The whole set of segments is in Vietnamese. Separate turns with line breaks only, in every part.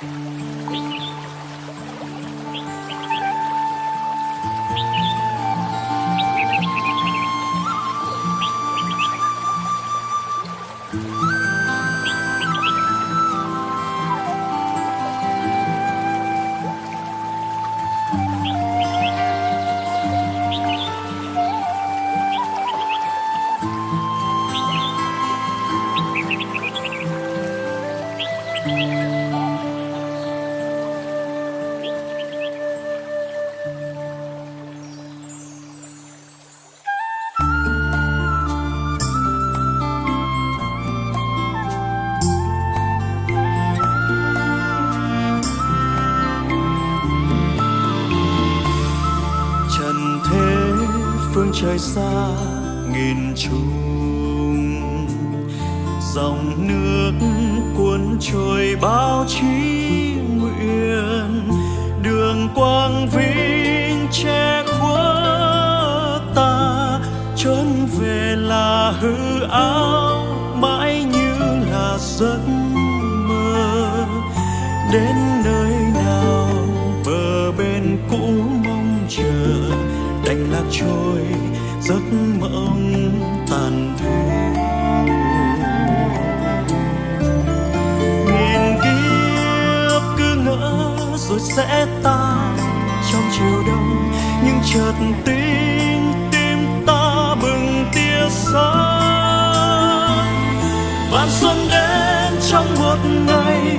Thank mm -hmm. you. Trời xa nghìn trùng. Dòng nước cuốn trôi bao chí nguyện, đường quang vinh che khuất ta. Trốn về là hư áo mãi như là giấc mơ. Đến nơi nào, bờ bên cũ mong chờ, đành lạc trôi giấc mộng tàn thu. Nghìn kiếp cứ ngỡ rồi sẽ tan trong chiều đông, nhưng chợt tin tim ta bừng tia sáng. Vạn xuân đến trong một ngày,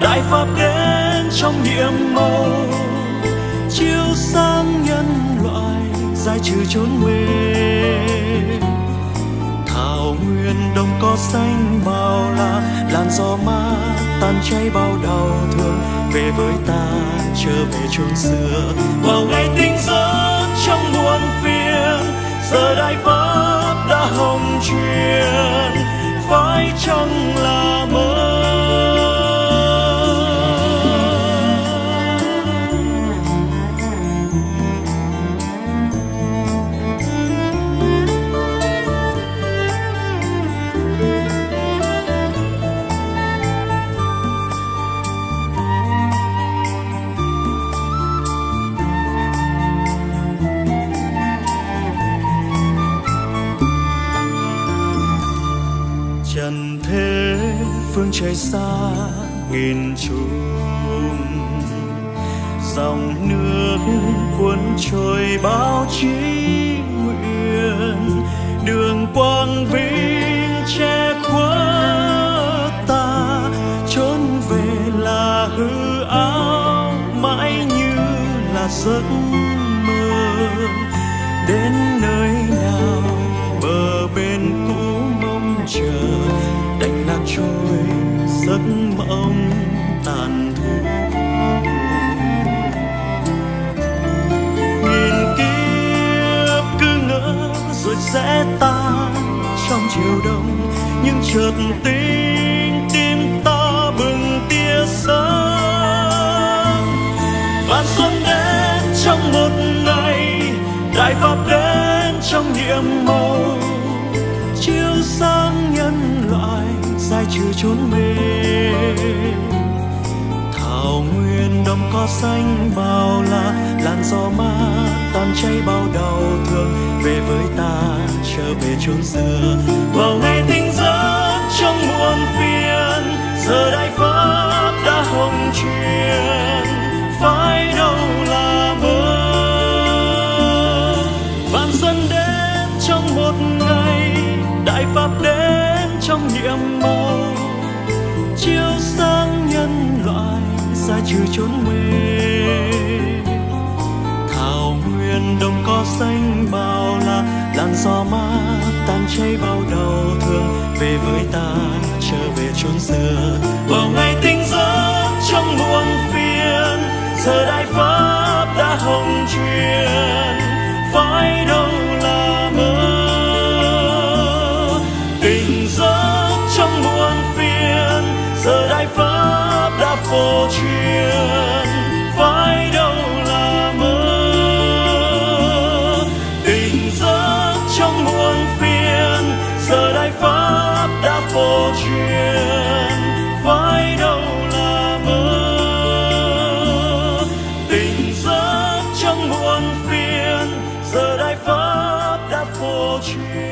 đại pháp đến trong nhiệm màu. Chiếu sáng nhân giải trừ chốn mê thảo nguyên đồng có xanh bao la, làn gió mát tan cháy bao đau thương. Về với ta, trở về chốn xưa. Vào ngày tinh giấc trong muôn phiền, giờ đại pháp đã hồng truyền. Phải chăng là mơ trời xa nghìn trùng. Dòng nước cuốn trôi bao chí nguyện đường quang vinh sẽ tan trong chiều đông. Nhưng chợt tinh tim ta bừng tia sáng. Vạn xuân đến trong một ngày đại pháp đến trong nhiệm màu. Chiếu sáng nhân loại giải trừ chốn mê. Thảo nguyên đồng cỏ xanh bao la, làn gió mát tan cháy bao đầu về chốn xưa. Vào ngày tinh giấc trong muôn phiền, giờ đại pháp đã hồng truyền phải đâu là mơ? Vạn xuân đến trong một ngày, đại pháp đến trong nhiệm màu chiếu sáng nhân loại xa trừ chốn mê thảo nguyên đồng có xanh bao la làn gió mát tan cháy bao đau thương, về với ta, trở về chốn xưa. Bao ngày tinh gió trong muôn phiền, giờ đại pháp đã hồng truyền. Phải đâu là mơ? Tình gió trong muôn phiền, giờ đại pháp đã phổ truyền. chuyện phải đâu là mơ. Tình giấc trong muôn phiền, giờ đại pháp đã vô truyền